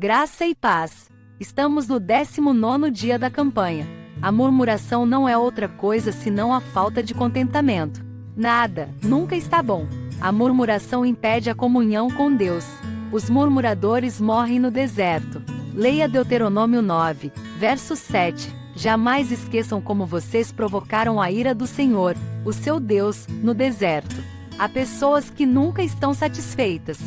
Graça e paz. Estamos no 19 dia da campanha. A murmuração não é outra coisa senão a falta de contentamento. Nada, nunca está bom. A murmuração impede a comunhão com Deus. Os murmuradores morrem no deserto. Leia Deuteronômio 9, verso 7. Jamais esqueçam como vocês provocaram a ira do Senhor, o seu Deus, no deserto. Há pessoas que nunca estão satisfeitas.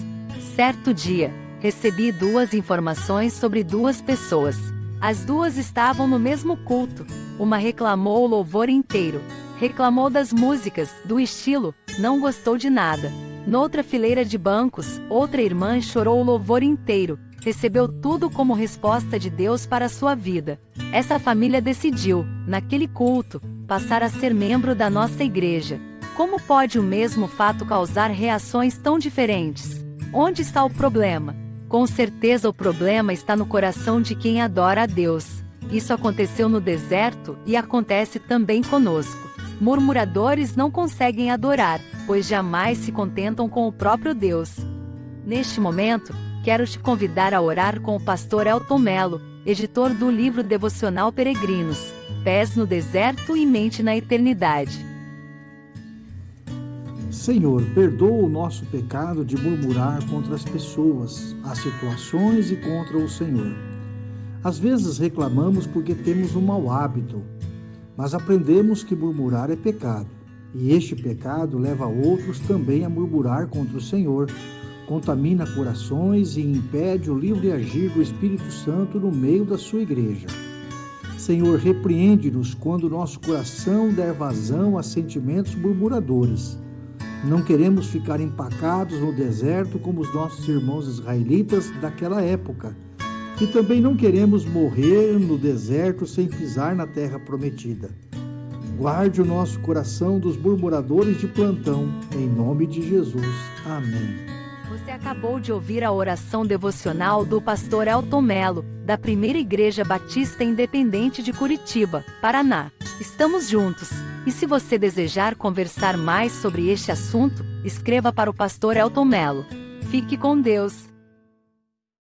Certo dia, recebi duas informações sobre duas pessoas. As duas estavam no mesmo culto. Uma reclamou o louvor inteiro. Reclamou das músicas, do estilo, não gostou de nada. Noutra fileira de bancos, outra irmã chorou o louvor inteiro, recebeu tudo como resposta de Deus para sua vida. Essa família decidiu, naquele culto, passar a ser membro da nossa igreja. Como pode o mesmo fato causar reações tão diferentes? Onde está o problema? Com certeza o problema está no coração de quem adora a Deus. Isso aconteceu no deserto e acontece também conosco. Murmuradores não conseguem adorar, pois jamais se contentam com o próprio Deus. Neste momento, quero te convidar a orar com o pastor Elton Melo, editor do livro devocional Peregrinos, Pés no Deserto e Mente na Eternidade. Senhor, perdoa o nosso pecado de murmurar contra as pessoas, as situações e contra o Senhor. Às vezes reclamamos porque temos um mau hábito, mas aprendemos que murmurar é pecado, e este pecado leva outros também a murmurar contra o Senhor, contamina corações e impede o livre agir do Espírito Santo no meio da sua igreja. Senhor, repreende-nos quando nosso coração der vazão a sentimentos murmuradores não queremos ficar empacados no deserto como os nossos irmãos israelitas daquela época. E também não queremos morrer no deserto sem pisar na terra prometida. Guarde o nosso coração dos murmuradores de plantão, em nome de Jesus. Amém. Você acabou de ouvir a oração devocional do pastor Elton Melo, da Primeira Igreja Batista Independente de Curitiba, Paraná. Estamos juntos. E se você desejar conversar mais sobre este assunto, escreva para o pastor Elton Melo. Fique com Deus.